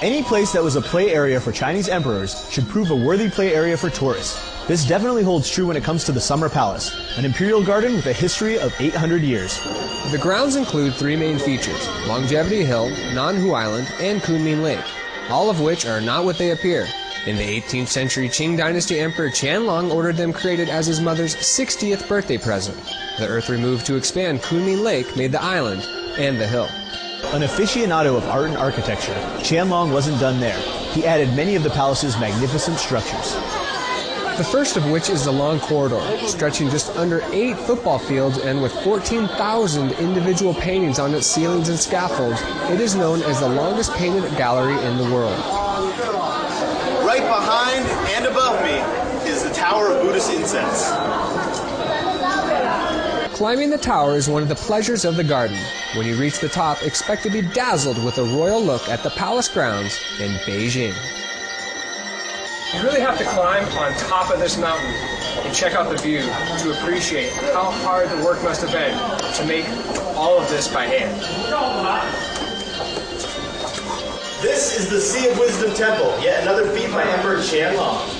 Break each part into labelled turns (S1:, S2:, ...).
S1: place that was a play area for Chinese emperors should prove a worthy play area for tourists. This definitely holds true when it comes to the Summer Palace, an imperial garden with a history of 800 years.
S2: The grounds include three main features Longevity Hill, Nanhu Island, and Kunming Lake, all of which are not what they appear. In the 18th century, Qing Dynasty Emperor Qianlong ordered them created as his mother's 60th birthday present. The earth removed to expand Kunming Lake made the island and the hill.
S1: An aficionado of art and architecture, Qianlong wasn't done there. He added many of the palace's magnificent structures.
S2: The first of which is the long corridor, stretching just under eight football fields and with 14,000 individual paintings on its ceilings and scaffolds. It is known as the longest painted gallery in the world.
S3: Right behind and above me is the Tower of Buddhist Incense.
S2: Climbing the tower is one of the pleasures of the garden. When you reach the top, expect to be dazzled with a royal look at the palace grounds in Beijing.
S4: You really have to climb on top of this mountain and check out the view to appreciate how hard the work must have been to make all of this by hand.
S3: This is the Sea of Wisdom Temple, yet another feat by Emperor Qianlong.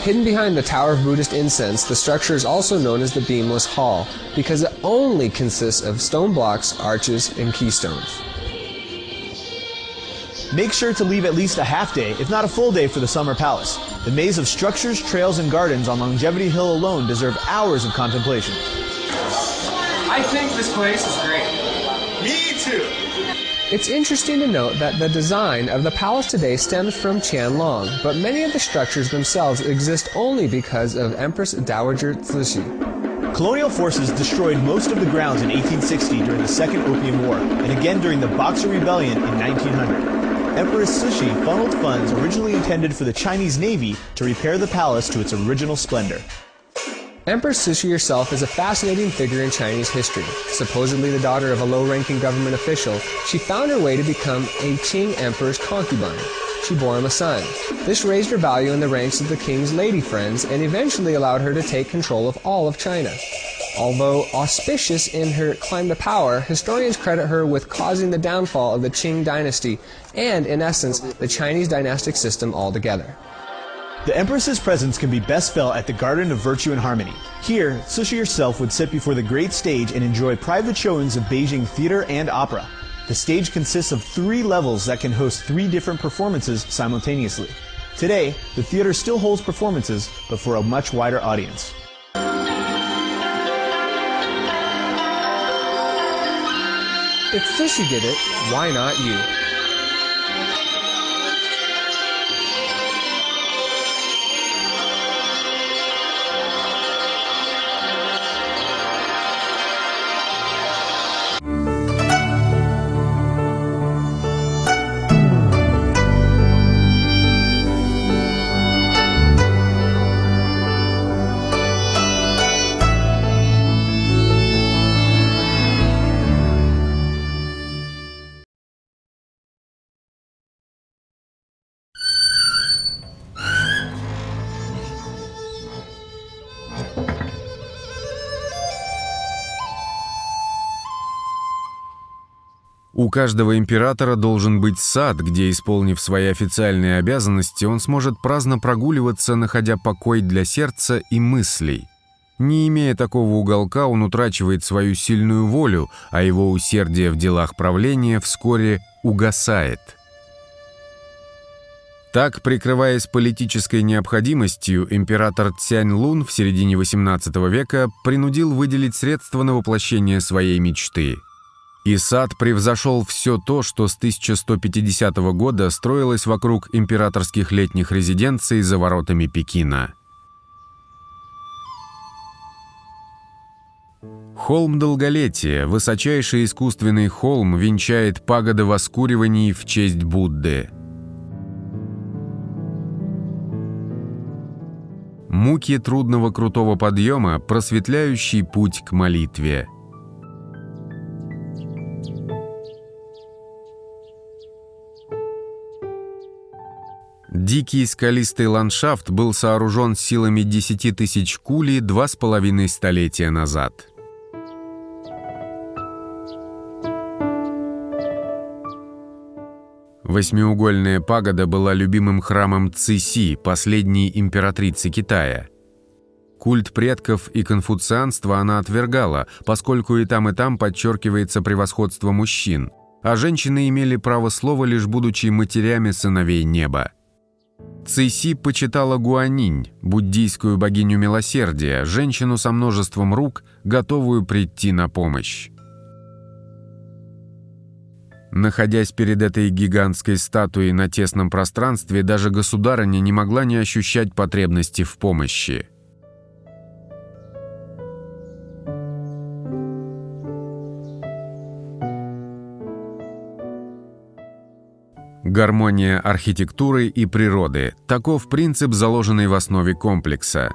S2: Hidden behind the Tower of Buddhist Incense, the structure is also known as the Beamless Hall because it only consists of stone blocks, arches, and keystones.
S1: Make sure to leave at least a half day, if not a full day, for the Summer Palace. The maze of structures, trails, and gardens on Longevity Hill alone deserve hours of contemplation.
S4: I think this place is great.
S3: Me too.
S2: It's interesting to note that the design of the palace today stems from Qianlong, but many of the structures themselves exist only because of Empress Dowager Cixi.
S1: Colonial forces destroyed most of the grounds in 1860 during the Second Opium War, and again during the Boxer Rebellion in 1900. Empress Cixi funneled funds originally intended for the Chinese Navy to repair the palace to its original splendor.
S2: Empress Cixi herself is a fascinating figure in Chinese history. Supposedly the daughter of a low-ranking government official, she found her way to become a Qing emperor's concubine. She bore him a son. This raised her value in the ranks of the king's lady friends and eventually allowed her to take control of all of China. Although auspicious in her climb to power, historians credit her with causing the downfall of the Qing dynasty and, in essence, the Chinese dynastic system altogether.
S1: The Empress's presence can be best felt at the Garden of Virtue and Harmony. Here, Cixi herself would sit before the great stage and enjoy private showings of Beijing theater and opera. The stage consists of three levels that can host three different performances simultaneously. Today, the theater still holds performances, but for a much wider audience.
S2: If Cixi did it, why not you?
S5: У каждого императора должен быть сад, где, исполнив свои официальные обязанности, он сможет праздно прогуливаться, находя покой для сердца и мыслей. Не имея такого уголка, он утрачивает свою сильную волю, а его усердие в делах правления вскоре угасает. Так, прикрываясь политической необходимостью, император Цянь Лун в середине XVIII века принудил выделить средства на воплощение своей мечты – и сад превзошел все то, что с 1150 года строилось вокруг императорских летних резиденций за воротами Пекина. Холм Долголетия, высочайший искусственный холм, венчает пагода воскуриваний в честь Будды. Муки трудного крутого подъема, просветляющий путь к молитве – Дикий скалистый ландшафт был сооружен силами 10 тысяч кули два с половиной столетия назад. Восьмиугольная пагода была любимым храмом Циси, последней императрицы Китая. Культ предков и конфуцианство она отвергала, поскольку и там, и там подчеркивается превосходство мужчин, а женщины имели право слова, лишь будучи матерями сыновей неба. Цейси почитала Гуанинь, буддийскую богиню милосердия, женщину со множеством рук, готовую прийти на помощь. Находясь перед этой гигантской статуей на тесном пространстве, даже государыня не могла не ощущать потребности в помощи. Гармония архитектуры и природы – таков принцип, заложенный в основе комплекса.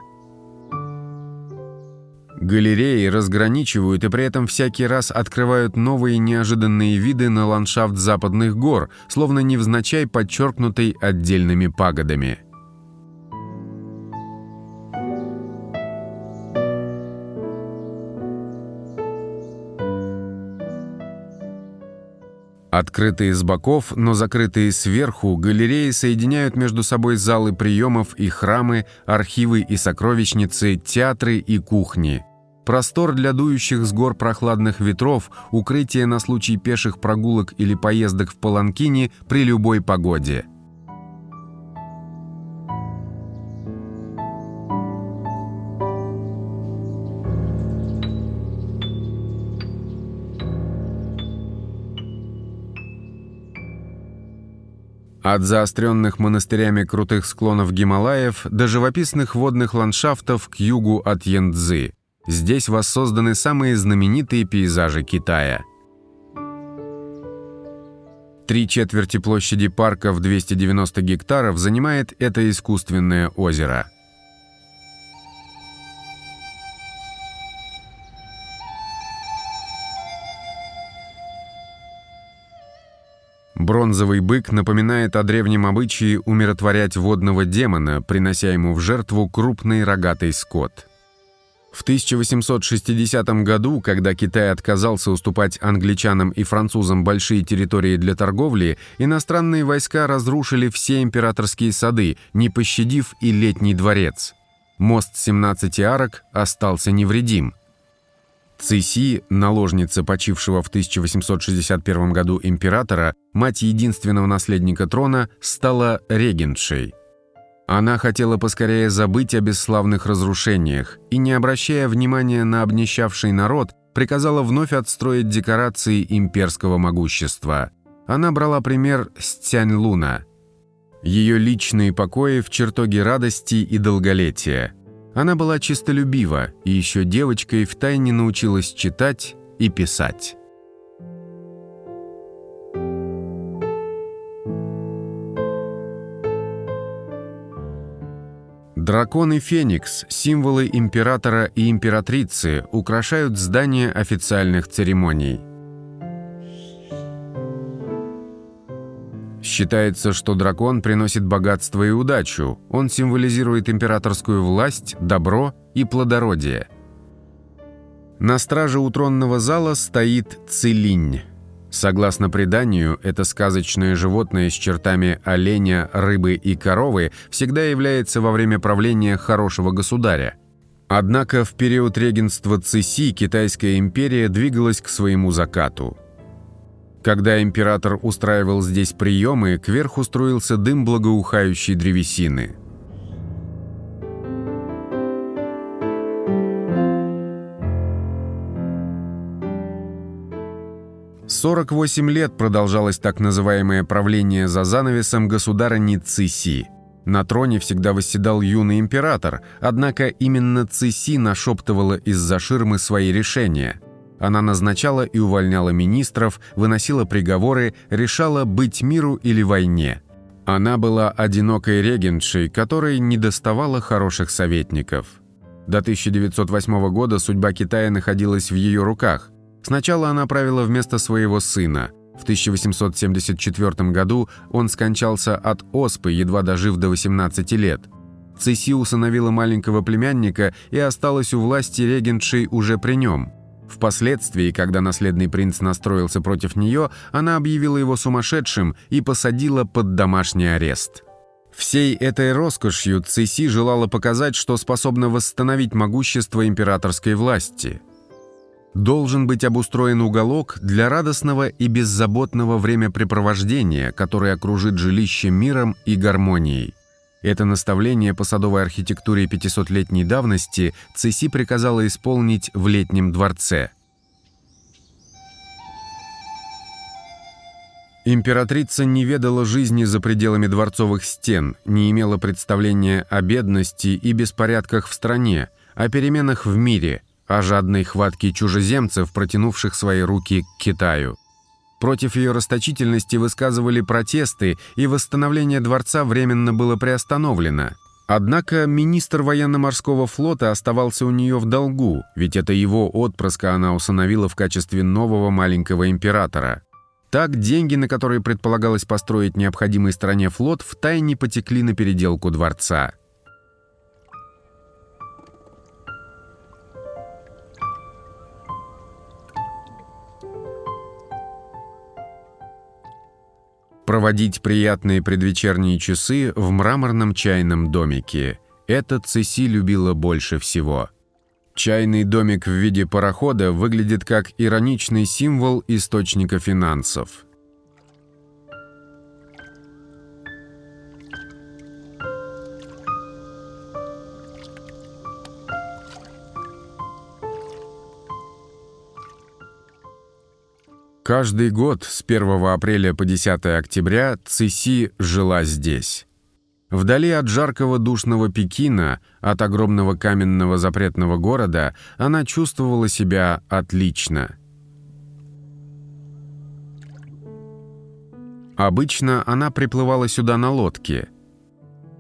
S5: Галереи разграничивают и при этом всякий раз открывают новые неожиданные виды на ландшафт западных гор, словно невзначай подчеркнутый отдельными пагодами – Открытые с боков, но закрытые сверху, галереи соединяют между собой залы приемов и храмы, архивы и сокровищницы, театры и кухни. Простор для дующих с гор прохладных ветров, укрытие на случай пеших прогулок или поездок в Паланкине при любой погоде – От заостренных монастырями крутых склонов Гималаев до живописных водных ландшафтов к югу от Янцзы. Здесь воссозданы самые знаменитые пейзажи Китая. Три четверти площади парка в 290 гектаров занимает это искусственное озеро – Бронзовый бык напоминает о древнем обычае умиротворять водного демона, принося ему в жертву крупный рогатый скот. В 1860 году, когда Китай отказался уступать англичанам и французам большие территории для торговли, иностранные войска разрушили все императорские сады, не пощадив и летний дворец. Мост 17 арок остался невредим – Циси, наложница почившего в 1861 году императора, мать единственного наследника трона, стала регентшей. Она хотела поскорее забыть о бесславных разрушениях и, не обращая внимания на обнищавший народ, приказала вновь отстроить декорации имперского могущества. Она брала пример с Тянь-Луна. Ее личные покои в чертоге радости и долголетия – она была чистолюбива и еще девочкой втайне научилась читать и писать. Дракон и феникс, символы императора и императрицы, украшают здание официальных церемоний – Считается, что дракон приносит богатство и удачу. Он символизирует императорскую власть, добро и плодородие. На страже у тронного зала стоит Целинь. Согласно преданию, это сказочное животное с чертами оленя, рыбы и коровы всегда является во время правления хорошего государя. Однако в период регенства Циси Китайская империя двигалась к своему закату – когда император устраивал здесь приемы, кверху струился дым благоухающей древесины. Сорок восемь лет продолжалось так называемое правление за занавесом государыни Циси. На троне всегда восседал юный император, однако именно Циси нашептывала из-за ширмы свои решения – она назначала и увольняла министров, выносила приговоры, решала быть миру или войне. Она была одинокой регентшей, которой не доставало хороших советников. До 1908 года судьба Китая находилась в ее руках. Сначала она правила вместо своего сына. В 1874 году он скончался от оспы, едва дожив до 18 лет. Цеси усыновила маленького племянника и осталась у власти регентшей уже при нем – Впоследствии, когда наследный принц настроился против нее, она объявила его сумасшедшим и посадила под домашний арест. Всей этой роскошью Циси желала показать, что способна восстановить могущество императорской власти. Должен быть обустроен уголок для радостного и беззаботного времяпрепровождения, который окружит жилище миром и гармонией. Это наставление по садовой архитектуре 500-летней давности Циси приказала исполнить в летнем дворце – Императрица не ведала жизни за пределами дворцовых стен, не имела представления о бедности и беспорядках в стране, о переменах в мире, о жадной хватке чужеземцев, протянувших свои руки к Китаю. Против ее расточительности высказывали протесты, и восстановление дворца временно было приостановлено. Однако министр военно-морского флота оставался у нее в долгу, ведь это его отпрыска она усыновила в качестве нового маленького императора. Так деньги, на которые предполагалось построить необходимый стране флот, втайне потекли на переделку дворца. Проводить приятные предвечерние часы в мраморном чайном домике. Это Цеси любила больше всего – Чайный домик в виде парохода выглядит как ироничный символ источника финансов. Каждый год с 1 апреля по 10 октября Циси жила здесь. Вдали от жаркого душного Пекина, от огромного каменного запретного города, она чувствовала себя отлично. Обычно она приплывала сюда на лодке –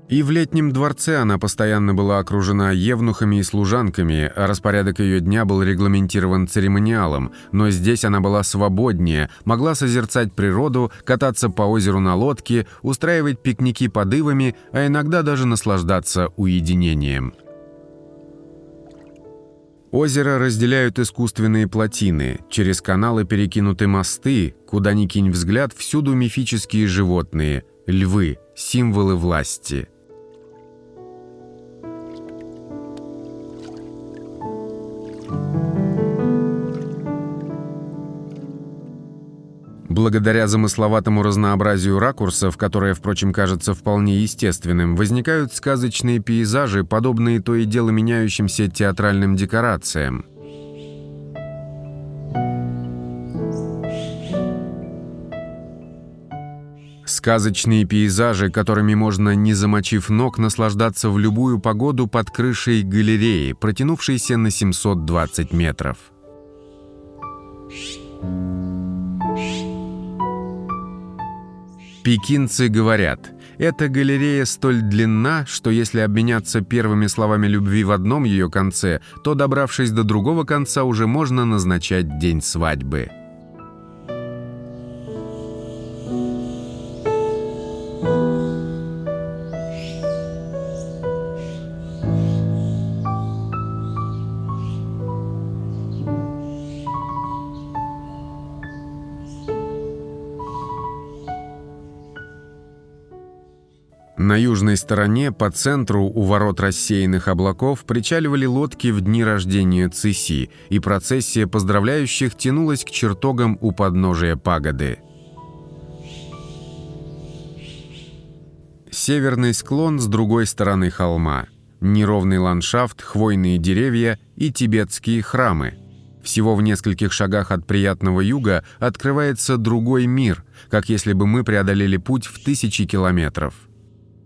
S5: и в летнем дворце она постоянно была окружена евнухами и служанками, а распорядок ее дня был регламентирован церемониалом, но здесь она была свободнее, могла созерцать природу, кататься по озеру на лодке, устраивать пикники под ивами, а иногда даже наслаждаться уединением. Озеро разделяют искусственные плотины, через каналы перекинуты мосты, куда ни кинь взгляд, всюду мифические животные – львы, символы власти – Благодаря замысловатому разнообразию ракурсов, которое, впрочем, кажется вполне естественным, возникают сказочные пейзажи, подобные то и дело меняющимся театральным декорациям. Сказочные пейзажи, которыми можно, не замочив ног, наслаждаться в любую погоду под крышей галереи, протянувшейся на 720 метров. Пекинцы говорят, эта галерея столь длинна, что если обменяться первыми словами любви в одном ее конце, то, добравшись до другого конца, уже можно назначать день свадьбы. Стороне, по центру, у ворот рассеянных облаков, причаливали лодки в дни рождения Циси, и процессия поздравляющих тянулась к чертогам у подножия пагоды. Северный склон с другой стороны холма. Неровный ландшафт, хвойные деревья и тибетские храмы. Всего в нескольких шагах от приятного юга открывается другой мир, как если бы мы преодолели путь в тысячи километров.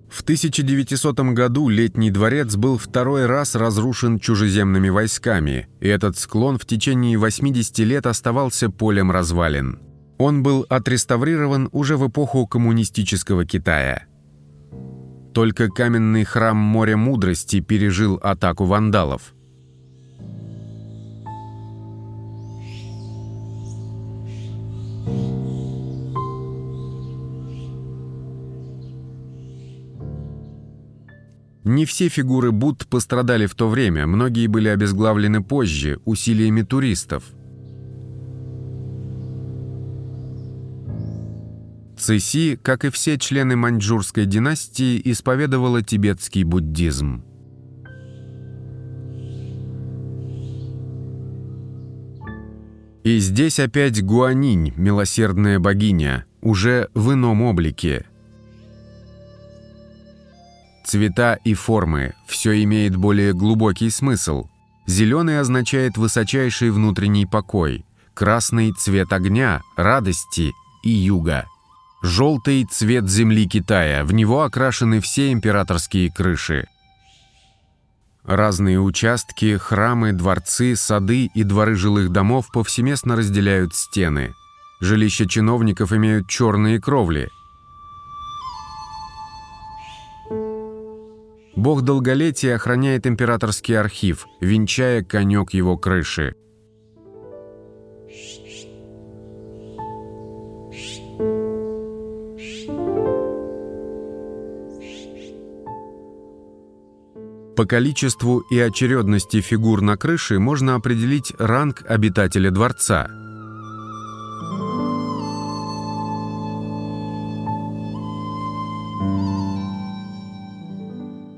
S5: В 1900 году Летний дворец был второй раз разрушен чужеземными войсками, и этот склон в течение 80 лет оставался полем развалин. Он был отреставрирован уже в эпоху коммунистического Китая. Только каменный храм Моря Мудрости пережил атаку вандалов – Не все фигуры Будд пострадали в то время, многие были обезглавлены позже, усилиями туристов. Цеси, как и все члены маньчжурской династии, исповедовала тибетский буддизм. И здесь опять Гуанинь, милосердная богиня, уже в ином облике. Цвета и формы – все имеет более глубокий смысл. Зеленый означает высочайший внутренний покой, красный – цвет огня, радости и юга – Желтый цвет земли Китая, в него окрашены все императорские крыши. Разные участки, храмы, дворцы, сады и дворы жилых домов повсеместно разделяют стены. Жилища чиновников имеют черные кровли. Бог долголетия охраняет императорский архив, венчая конек его крыши. По количеству и очередности фигур на крыше можно определить ранг обитателя дворца.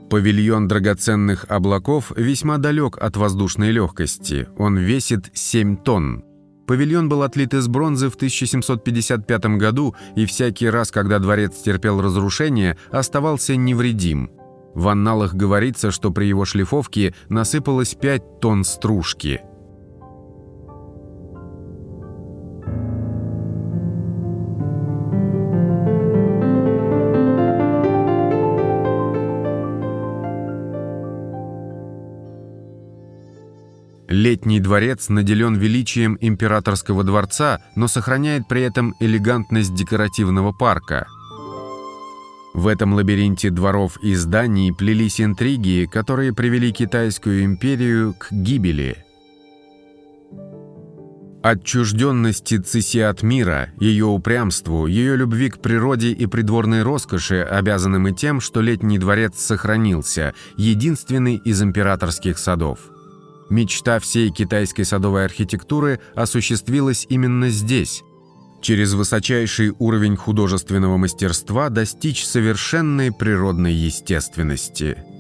S5: Павильон драгоценных облаков весьма далек от воздушной легкости. Он весит 7 тонн. Павильон был отлит из бронзы в 1755 году и всякий раз, когда дворец терпел разрушение, оставался невредим. В анналах говорится, что при его шлифовке насыпалось 5 тонн стружки. Летний дворец наделен величием императорского дворца, но сохраняет при этом элегантность декоративного парка – в этом лабиринте дворов и зданий плелись интриги, которые привели Китайскую империю к гибели. Отчужденности Циси от мира, ее упрямству, ее любви к природе и придворной роскоши, обязанным и тем, что летний дворец сохранился, единственный из императорских садов. Мечта всей китайской садовой архитектуры осуществилась именно здесь, через высочайший уровень художественного мастерства достичь совершенной природной естественности –